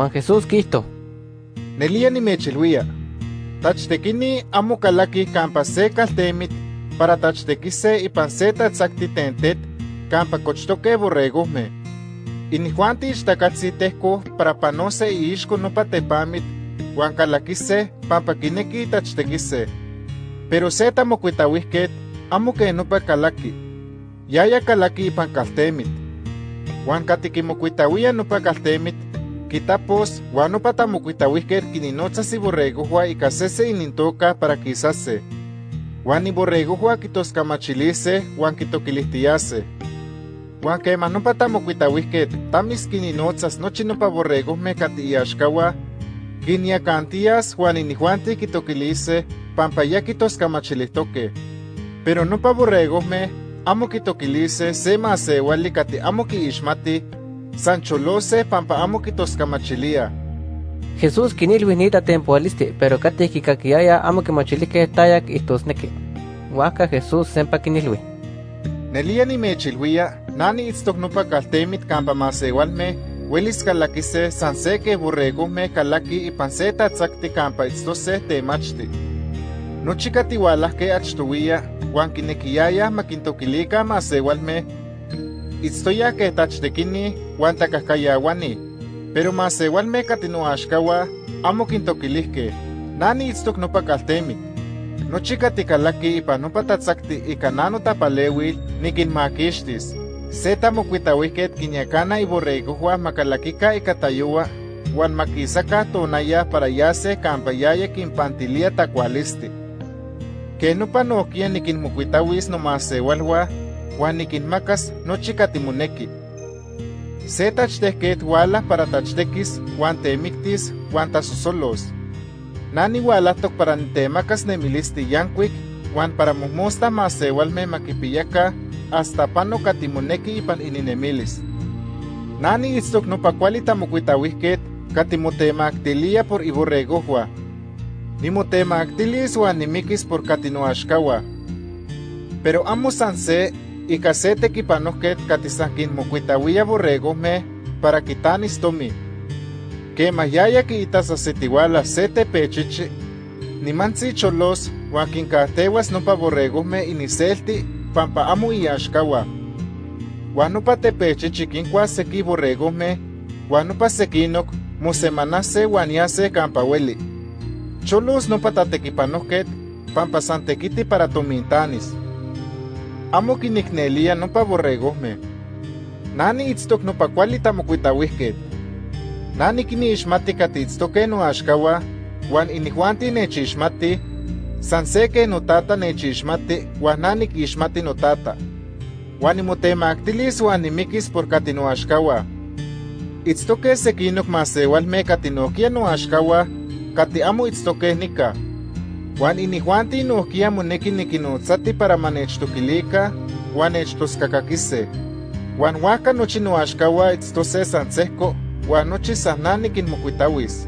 Juan Jesús Cristo. Nelia nimechilhuia. Tachtekini amo kalaki kampa se kaltemit para tachtekise ipan se tatzakti kampa kochtoke borregojme. Inijuanti ixtakatzitehko para panose iixko nopa tepamit huan kalakise pampa kineki tachtekise. Pero se tamokuitawihket amo ke nopa kalaki. Yaya kalaki ipan kaltemit. Huan katikimokuitawia nopa kaltemit Kitapos, guano patamocuitahuihquer quininotzas y borregohua y casese inintoca para quisase. Juan y borregohua quitoscamachilise, Juan quitoquilistiase. Juan que no patamocuitahuihquer, tamis quininotzas nochi nopa borregos me catiyaxcawa, quiniacantías Juan y nijuanti quitoquilise, pampaya quitoscamachilistoque. Pero no pa borregos me, amo quitoquilise, se masewali cati amo quiishmati, Sancholose pampa amo kitoscamachilia. Jesús kinilwinita tempoaliste, pero kati kikakiaya amo kimachilike tayak itosneke. Waka Jesús sempa kinilwi. Nelia ni mechilwia, nani itztok nupa kaltemit kampa masewalme, welis kalakise sanseke borregome kalaki ipanseta tzakti kampa itztose temachti. Nochi katiwalahke achtuwia, wan kinekiaya makintokilika masewalme, itztoya que tachtekini wan takahkayawani, pero mas igual me katinoaxkawa amo kintokilihke, nani itztok nopa kaltemit. Nochi katikalaki ipan nopa tatzakti ika nano tapalewil nikinmakixtis. Se tamokuitawihket kinyakana iborregohua makalakika ika tayowa, wan makisaka tonaya para yase kampa yaya kinpantilia takualisti. Ke nopa nokia nikinmokuitawis nomasewalhua huan nikinmakas nochi katimoneki. Se tachtehket wala para tachtekis huan temiktis huan tasosolos. Nani walahtok para nitemakas nemilisti yankuik huan para mohmosta masewalme makipiyaka hasta pano katimoneki ipan ininemilis. Nani itztok nopa kuali tamokuitawihket katimotemaktilia por iborregohua. Nimotemaktilis huan nimikis por katinoaxkawa. Pero amo san se Ika se tekipanojket katisankin mokuitawia borregojmeh para kitanis tomi. Kemah yaya kiitas asetiwala se tepechichi, nimantzi cholos uan kinkahtewas nopa borregojmeh iniselti pampa amo iaxkawa. Uan nopa tepechichi kinkuas seki borregojmeh, uan nopa sekinok mosemanase uan yase kampa ueli. Cholos nopa tatekipanojket pampa san tekiti para tomintanis amo kiniknelia nopa borregojmeh. Nani itztok nopa kuali tamokuitawihket. Nani kiniixmati katitztokeh noaxkawa, wan inijuanti nechixmati, san seke notata nechixmati, wan nani kixmati notata. Wan nimotemaktilis wan nimikis por kati noaxkawa. Itztokeh sekinok masewalmeh kati nohkia noaxkawa, kati amo itztokeh nika. Juan inijuanti nohkia moneki nikinotzati para manechtokilika Juan nechtoskakakise. Juan huaka nochi noaxkawa itztose san sehko, Juan nochi san nikinmokuitawis.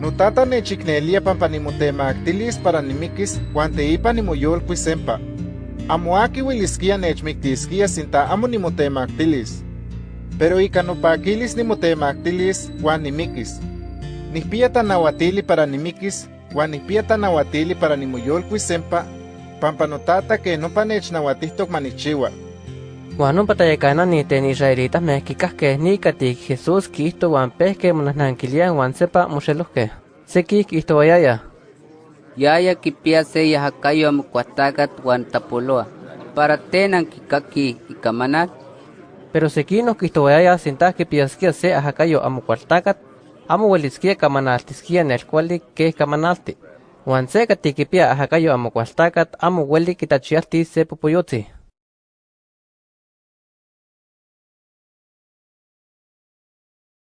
Notata nechiknelia pampa nimotemaktilis para nimikis Juan teipa nimoyolkuis sempa. Amo aki ueliskia nechmiktiskia sinta amo nimotemaktilis. Pero ika nopakilis nimotemaktilis Juan nimikis. Nihpia tanawatili para nimikis Juan nihpia tanawatili para nimoyolkuis sempa, pampa notata que nopa nechnawatihtok manichiwa. Juan nompa tayakanani ten israelitas kikahkeh nikati Jesús kihto huan pehkeh monahnankiliah huan sepa moxelohkeh. Seki kihtowayaya. Yaya kipia se yahakayo amokuahtakat huan tapoloa, para tenan kikaki ikamanal. Pero sekinos kihtowayaya sintah kipiaskia se ahakayo amokuahtakat amo ueliskia kamanaltiskia nelkuali keh kamanalti. Huan se katikipia ahakayo amo kualtakat amo ueli kitachialtis se popoyotzi.